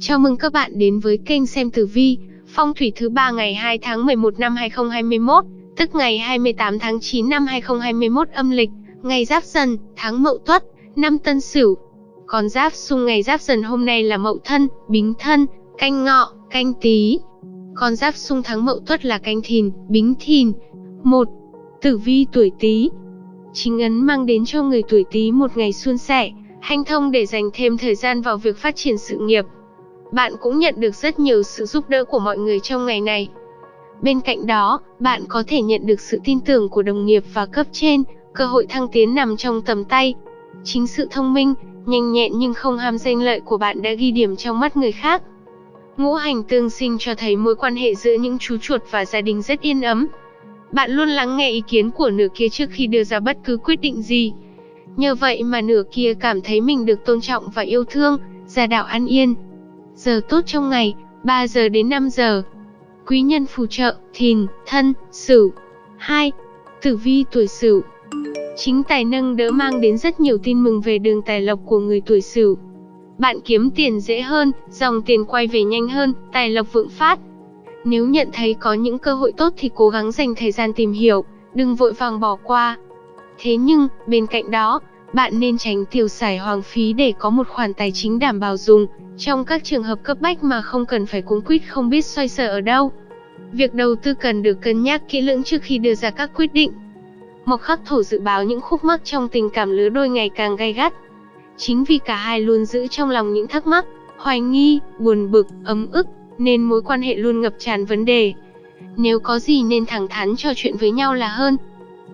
Chào mừng các bạn đến với kênh xem tử vi, phong thủy thứ ba ngày 2 tháng 11 năm 2021, tức ngày 28 tháng 9 năm 2021 âm lịch, ngày Giáp Dần, tháng Mậu Tuất, năm Tân Sửu. Con giáp xung ngày Giáp Dần hôm nay là Mậu Thân, Bính Thân, Canh Ngọ, Canh Tý. Con giáp xung tháng Mậu Tuất là Canh Thìn, Bính Thìn. 1. Tử vi tuổi Tý. Chính ấn mang đến cho người tuổi Tý một ngày suôn sẻ, hanh thông để dành thêm thời gian vào việc phát triển sự nghiệp. Bạn cũng nhận được rất nhiều sự giúp đỡ của mọi người trong ngày này. Bên cạnh đó, bạn có thể nhận được sự tin tưởng của đồng nghiệp và cấp trên, cơ hội thăng tiến nằm trong tầm tay. Chính sự thông minh, nhanh nhẹn nhưng không ham danh lợi của bạn đã ghi điểm trong mắt người khác. Ngũ hành tương sinh cho thấy mối quan hệ giữa những chú chuột và gia đình rất yên ấm. Bạn luôn lắng nghe ý kiến của nửa kia trước khi đưa ra bất cứ quyết định gì. Nhờ vậy mà nửa kia cảm thấy mình được tôn trọng và yêu thương, gia đạo an yên. Giờ tốt trong ngày, 3 giờ đến 5 giờ. Quý nhân phù trợ, thìn, thân, sửu. 2. Tử vi tuổi sửu. Chính tài nâng đỡ mang đến rất nhiều tin mừng về đường tài lộc của người tuổi sửu. Bạn kiếm tiền dễ hơn, dòng tiền quay về nhanh hơn, tài lộc vượng phát. Nếu nhận thấy có những cơ hội tốt thì cố gắng dành thời gian tìm hiểu, đừng vội vàng bỏ qua. Thế nhưng, bên cạnh đó, bạn nên tránh tiêu xài hoang phí để có một khoản tài chính đảm bảo dùng, trong các trường hợp cấp bách mà không cần phải cuống quýt không biết xoay sở ở đâu. Việc đầu tư cần được cân nhắc kỹ lưỡng trước khi đưa ra các quyết định. Mộc khắc thổ dự báo những khúc mắc trong tình cảm lứa đôi ngày càng gay gắt. Chính vì cả hai luôn giữ trong lòng những thắc mắc, hoài nghi, buồn bực, ấm ức, nên mối quan hệ luôn ngập tràn vấn đề. Nếu có gì nên thẳng thắn trò chuyện với nhau là hơn.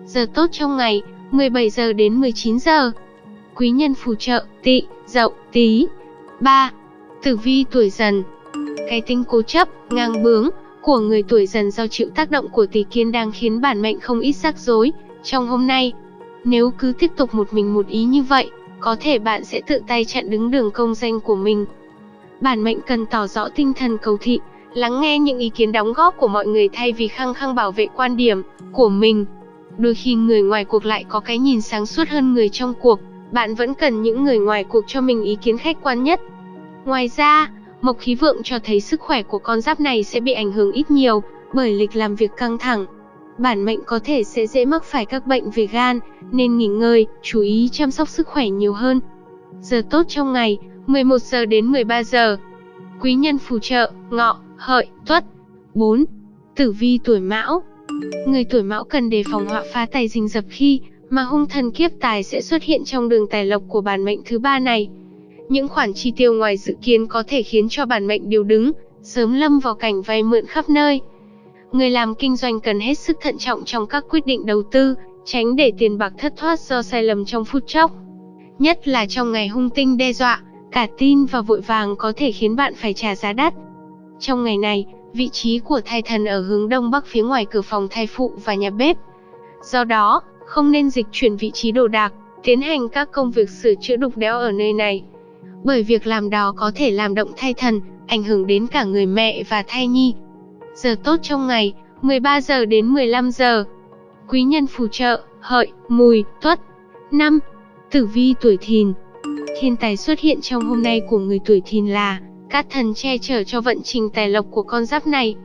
Giờ tốt trong ngày, 17 giờ đến 19 giờ. Quý nhân phù trợ, tị, dậu, tí. 3. Tử vi tuổi dần Cái tính cố chấp, ngang bướng của người tuổi dần do chịu tác động của tỷ kiến đang khiến bản mệnh không ít rắc rối. Trong hôm nay, nếu cứ tiếp tục một mình một ý như vậy, có thể bạn sẽ tự tay chặn đứng đường công danh của mình. Bản mệnh cần tỏ rõ tinh thần cầu thị, lắng nghe những ý kiến đóng góp của mọi người thay vì khăng khăng bảo vệ quan điểm của mình. Đôi khi người ngoài cuộc lại có cái nhìn sáng suốt hơn người trong cuộc, bạn vẫn cần những người ngoài cuộc cho mình ý kiến khách quan nhất. Ngoài ra, mộc khí vượng cho thấy sức khỏe của con giáp này sẽ bị ảnh hưởng ít nhiều bởi lịch làm việc căng thẳng. Bản mệnh có thể sẽ dễ mắc phải các bệnh về gan, nên nghỉ ngơi, chú ý chăm sóc sức khỏe nhiều hơn. Giờ tốt trong ngày, 11 giờ đến 13 giờ. Quý nhân phù trợ, ngọ, hợi, tuất. 4. Tử vi tuổi mão Người tuổi mão cần đề phòng họa phá tài rình rập khi mà hung thần kiếp tài sẽ xuất hiện trong đường tài lộc của bản mệnh thứ ba này. Những khoản chi tiêu ngoài dự kiến có thể khiến cho bản mệnh điều đứng, sớm lâm vào cảnh vay mượn khắp nơi. Người làm kinh doanh cần hết sức thận trọng trong các quyết định đầu tư, tránh để tiền bạc thất thoát do sai lầm trong phút chốc. Nhất là trong ngày hung tinh đe dọa, cả tin và vội vàng có thể khiến bạn phải trả giá đắt. Trong ngày này, vị trí của thai thần ở hướng đông bắc phía ngoài cửa phòng thai phụ và nhà bếp. Do đó, không nên dịch chuyển vị trí đồ đạc, tiến hành các công việc sửa chữa đục đẽo ở nơi này. Bởi việc làm đó có thể làm động thai thần, ảnh hưởng đến cả người mẹ và thai nhi. Giờ tốt trong ngày, 13 giờ đến 15 giờ. Quý nhân phù trợ, hợi, mùi, tuất. 5. Tử vi tuổi thìn Thiên tài xuất hiện trong hôm nay của người tuổi thìn là các thần che chở cho vận trình tài lộc của con giáp này.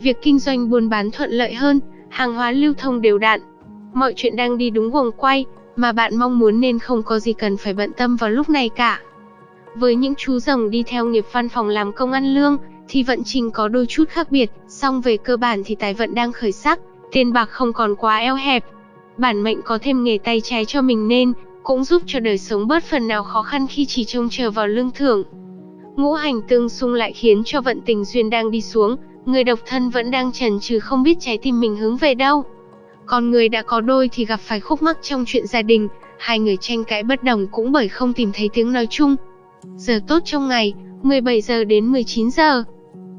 Việc kinh doanh buôn bán thuận lợi hơn, hàng hóa lưu thông đều đặn. Mọi chuyện đang đi đúng guồng quay, mà bạn mong muốn nên không có gì cần phải bận tâm vào lúc này cả. Với những chú rồng đi theo nghiệp văn phòng làm công ăn lương, thì vận trình có đôi chút khác biệt, song về cơ bản thì tài vận đang khởi sắc, tiền bạc không còn quá eo hẹp. Bản mệnh có thêm nghề tay trái cho mình nên, cũng giúp cho đời sống bớt phần nào khó khăn khi chỉ trông chờ vào lương thưởng. Ngũ hành tương xung lại khiến cho vận tình duyên đang đi xuống, người độc thân vẫn đang chần chừ không biết trái tim mình hướng về đâu. Còn người đã có đôi thì gặp phải khúc mắc trong chuyện gia đình, hai người tranh cãi bất đồng cũng bởi không tìm thấy tiếng nói chung. Giờ tốt trong ngày, 17 giờ đến 19 giờ.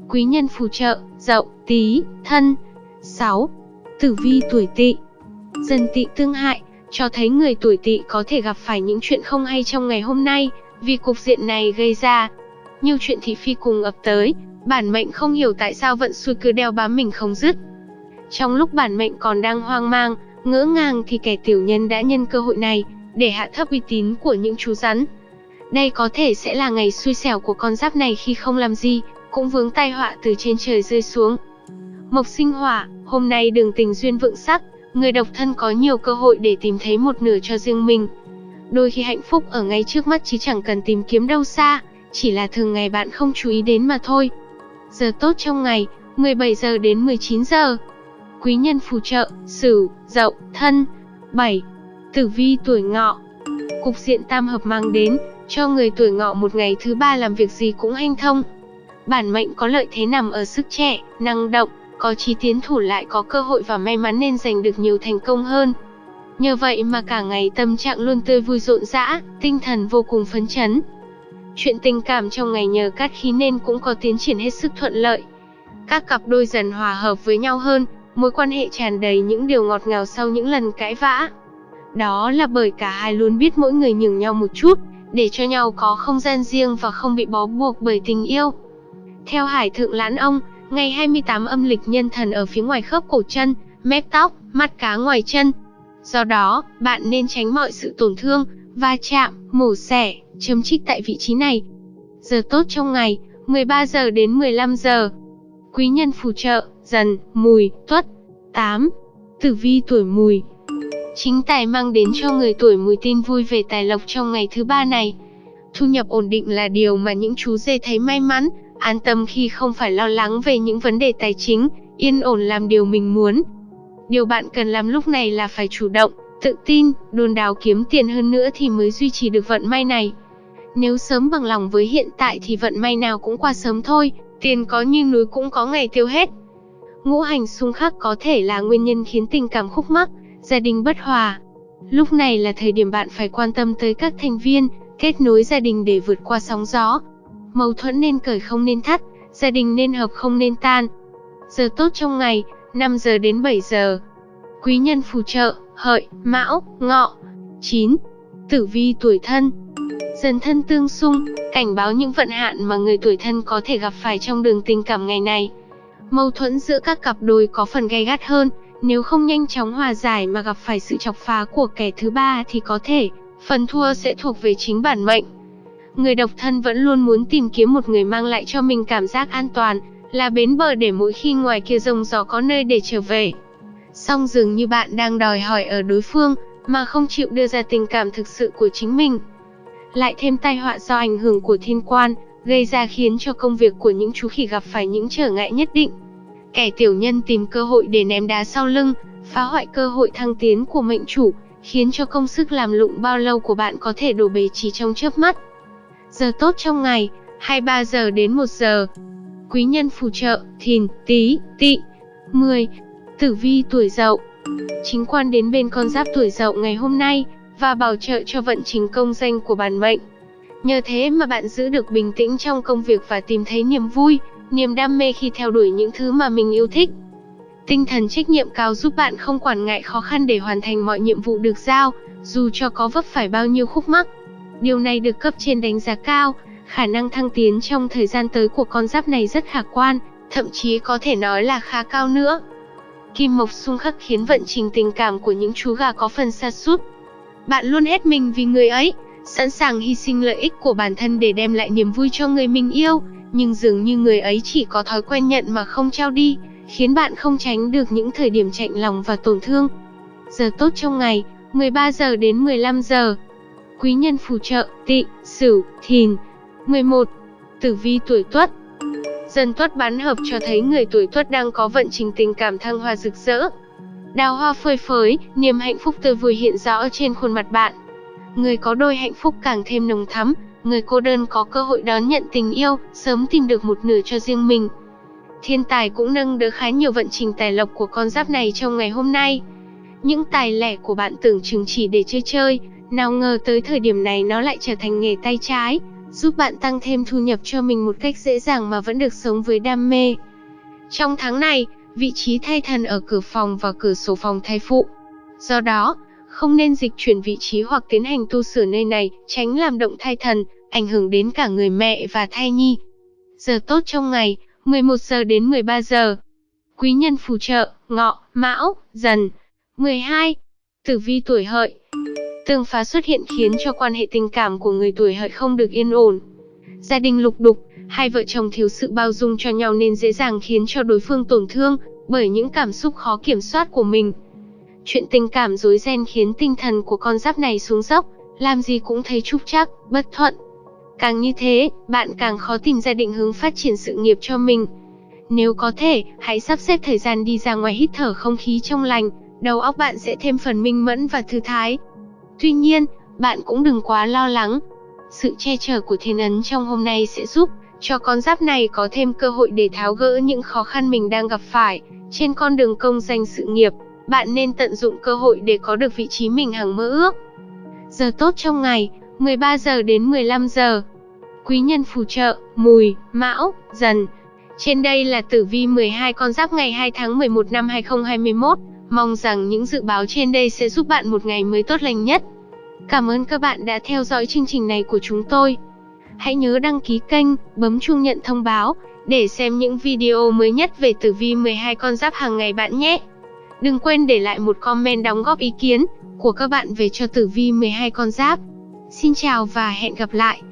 Quý nhân phù trợ, dậu, tí, thân. 6. Tử vi tuổi tỵ dần tỵ tương hại, cho thấy người tuổi tỵ có thể gặp phải những chuyện không hay trong ngày hôm nay, vì cục diện này gây ra. Nhiều chuyện thị phi cùng ập tới, bản mệnh không hiểu tại sao vận xui cứ đeo bám mình không dứt. Trong lúc bản mệnh còn đang hoang mang, ngỡ ngàng thì kẻ tiểu nhân đã nhân cơ hội này, để hạ thấp uy tín của những chú rắn. Đây có thể sẽ là ngày xui xẻo của con giáp này khi không làm gì, cũng vướng tai họa từ trên trời rơi xuống. Mộc sinh hỏa, hôm nay đường tình duyên vượng sắc, người độc thân có nhiều cơ hội để tìm thấy một nửa cho riêng mình. Đôi khi hạnh phúc ở ngay trước mắt chứ chẳng cần tìm kiếm đâu xa, chỉ là thường ngày bạn không chú ý đến mà thôi. Giờ tốt trong ngày, 17 giờ đến 19 giờ. Quý nhân phù trợ, Sửu, Dậu, Thân. 7. Tử vi tuổi Ngọ. Cục diện tam hợp mang đến cho người tuổi Ngọ một ngày thứ ba làm việc gì cũng hanh thông. Bản mệnh có lợi thế nằm ở sức trẻ, năng động, có chí tiến thủ lại có cơ hội và may mắn nên giành được nhiều thành công hơn. Nhờ vậy mà cả ngày tâm trạng luôn tươi vui rộn rã, tinh thần vô cùng phấn chấn. Chuyện tình cảm trong ngày nhờ cát khí nên cũng có tiến triển hết sức thuận lợi. Các cặp đôi dần hòa hợp với nhau hơn, mối quan hệ tràn đầy những điều ngọt ngào sau những lần cãi vã. Đó là bởi cả hai luôn biết mỗi người nhường nhau một chút, để cho nhau có không gian riêng và không bị bó buộc bởi tình yêu. Theo Hải Thượng Lãn Ông, ngày 28 âm lịch nhân thần ở phía ngoài khớp cổ chân, mép tóc, mắt cá ngoài chân. Do đó, bạn nên tránh mọi sự tổn thương, va chạm, mổ xẻ, chấm trích tại vị trí này. Giờ tốt trong ngày, 13 giờ đến 15 giờ. Quý nhân phù trợ, dần, mùi, tuất. 8. Tử vi tuổi mùi Chính tài mang đến cho người tuổi mùi tin vui về tài lộc trong ngày thứ ba này. Thu nhập ổn định là điều mà những chú dê thấy may mắn, an tâm khi không phải lo lắng về những vấn đề tài chính, yên ổn làm điều mình muốn. Điều bạn cần làm lúc này là phải chủ động, tự tin, đôn đáo kiếm tiền hơn nữa thì mới duy trì được vận may này. Nếu sớm bằng lòng với hiện tại thì vận may nào cũng qua sớm thôi, tiền có như núi cũng có ngày tiêu hết. Ngũ hành xung khắc có thể là nguyên nhân khiến tình cảm khúc mắc, gia đình bất hòa. Lúc này là thời điểm bạn phải quan tâm tới các thành viên, kết nối gia đình để vượt qua sóng gió. Mâu thuẫn nên cởi không nên thắt, gia đình nên hợp không nên tan. Giờ tốt trong ngày, 5 giờ đến 7 giờ. Quý nhân phù trợ, hợi, mão, ngọ. 9. Tử vi tuổi thân Dần thân tương xung, cảnh báo những vận hạn mà người tuổi thân có thể gặp phải trong đường tình cảm ngày này. Mâu thuẫn giữa các cặp đôi có phần gay gắt hơn, nếu không nhanh chóng hòa giải mà gặp phải sự chọc phá của kẻ thứ ba thì có thể, phần thua sẽ thuộc về chính bản mệnh. Người độc thân vẫn luôn muốn tìm kiếm một người mang lại cho mình cảm giác an toàn, là bến bờ để mỗi khi ngoài kia rông gió có nơi để trở về. Song dường như bạn đang đòi hỏi ở đối phương, mà không chịu đưa ra tình cảm thực sự của chính mình. Lại thêm tai họa do ảnh hưởng của thiên quan, gây ra khiến cho công việc của những chú khỉ gặp phải những trở ngại nhất định. Kẻ tiểu nhân tìm cơ hội để ném đá sau lưng, phá hoại cơ hội thăng tiến của mệnh chủ, khiến cho công sức làm lụng bao lâu của bạn có thể đổ bể chỉ trong chớp mắt. Giờ tốt trong ngày, 23 giờ đến 1 giờ. Quý nhân phù trợ, thìn, tí, tị. 10. Tử vi tuổi dậu Chính quan đến bên con giáp tuổi dậu ngày hôm nay, và bảo trợ cho vận trình công danh của bản mệnh. Nhờ thế mà bạn giữ được bình tĩnh trong công việc và tìm thấy niềm vui, niềm đam mê khi theo đuổi những thứ mà mình yêu thích. Tinh thần trách nhiệm cao giúp bạn không quản ngại khó khăn để hoàn thành mọi nhiệm vụ được giao, dù cho có vấp phải bao nhiêu khúc mắc. Điều này được cấp trên đánh giá cao, khả năng thăng tiến trong thời gian tới của con giáp này rất khả quan, thậm chí có thể nói là khá cao nữa. Kim Mộc xung khắc khiến vận trình tình cảm của những chú gà có phần sa sút. Bạn luôn hết mình vì người ấy, sẵn sàng hy sinh lợi ích của bản thân để đem lại niềm vui cho người mình yêu, nhưng dường như người ấy chỉ có thói quen nhận mà không trao đi, khiến bạn không tránh được những thời điểm chạnh lòng và tổn thương. Giờ tốt trong ngày, 13 giờ đến 15 giờ. Quý nhân phù trợ, tị, sửu, thìn. 11. Tử vi tuổi tuất Dần tuất bán hợp cho thấy người tuổi tuất đang có vận trình tình cảm thăng hoa rực rỡ. Đào hoa phơi phới, niềm hạnh phúc tươi vui hiện rõ trên khuôn mặt bạn. Người có đôi hạnh phúc càng thêm nồng thắm, người cô đơn có cơ hội đón nhận tình yêu, sớm tìm được một nửa cho riêng mình. Thiên tài cũng nâng đỡ khá nhiều vận trình tài lộc của con giáp này trong ngày hôm nay. Những tài lẻ của bạn tưởng chừng chỉ để chơi chơi, nào ngờ tới thời điểm này nó lại trở thành nghề tay trái, giúp bạn tăng thêm thu nhập cho mình một cách dễ dàng mà vẫn được sống với đam mê. Trong tháng này, vị trí thay thần ở cửa phòng và cửa sổ phòng thay phụ. Do đó, không nên dịch chuyển vị trí hoặc tiến hành tu sửa nơi này, tránh làm động thai thần, ảnh hưởng đến cả người mẹ và thai nhi. Giờ tốt trong ngày, 11 giờ đến 13 giờ. Quý nhân phù trợ, ngọ, mão, dần. 12. Tử vi tuổi hợi. Tương phá xuất hiện khiến cho quan hệ tình cảm của người tuổi hợi không được yên ổn. Gia đình lục đục, hai vợ chồng thiếu sự bao dung cho nhau nên dễ dàng khiến cho đối phương tổn thương bởi những cảm xúc khó kiểm soát của mình. Chuyện tình cảm rối ren khiến tinh thần của con giáp này xuống dốc, làm gì cũng thấy trúc trắc, bất thuận. Càng như thế, bạn càng khó tìm ra định hướng phát triển sự nghiệp cho mình. Nếu có thể, hãy sắp xếp thời gian đi ra ngoài hít thở không khí trong lành, đầu óc bạn sẽ thêm phần minh mẫn và thư thái. Tuy nhiên, bạn cũng đừng quá lo lắng. Sự che chở của thiên ấn trong hôm nay sẽ giúp cho con giáp này có thêm cơ hội để tháo gỡ những khó khăn mình đang gặp phải trên con đường công danh sự nghiệp. Bạn nên tận dụng cơ hội để có được vị trí mình hằng mơ ước. Giờ tốt trong ngày, 13 giờ đến 15 giờ. Quý nhân phù trợ, mùi, mão, dần. Trên đây là tử vi 12 con giáp ngày 2 tháng 11 năm 2021. Mong rằng những dự báo trên đây sẽ giúp bạn một ngày mới tốt lành nhất. Cảm ơn các bạn đã theo dõi chương trình này của chúng tôi. Hãy nhớ đăng ký kênh, bấm chuông nhận thông báo để xem những video mới nhất về tử vi 12 con giáp hàng ngày bạn nhé. Đừng quên để lại một comment đóng góp ý kiến của các bạn về cho tử vi 12 con giáp. Xin chào và hẹn gặp lại.